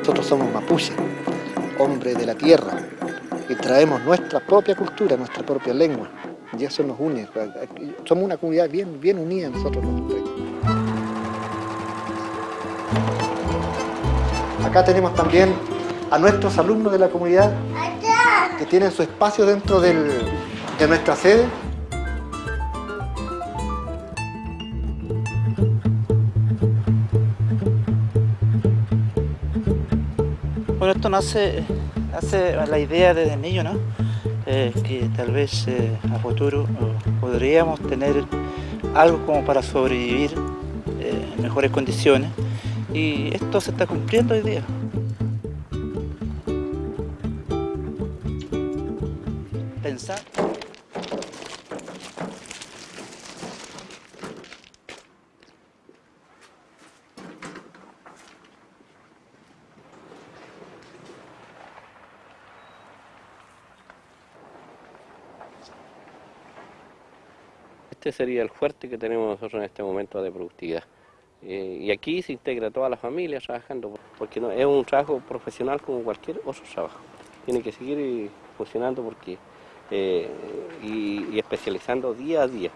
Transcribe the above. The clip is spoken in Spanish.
Nosotros somos mapuches, hombres de la tierra, y traemos nuestra propia cultura, nuestra propia lengua, y eso nos une. Somos una comunidad bien, bien unida nosotros los tres. Acá tenemos también a nuestros alumnos de la comunidad que tienen su espacio dentro del- de nuestra sede. Bueno, esto nace, hace la idea desde niño, ¿no? Eh, que tal vez eh, a futuro eh, podríamos tener algo como para sobrevivir en mejores condiciones y esto se está cumpliendo hoy día. Pensar Este sería el fuerte que tenemos nosotros en este momento de productividad. Eh, y aquí se integra toda la familia trabajando, porque no, es un trabajo profesional como cualquier otro trabajo. Tiene que seguir funcionando porque, eh, y especializando día a día.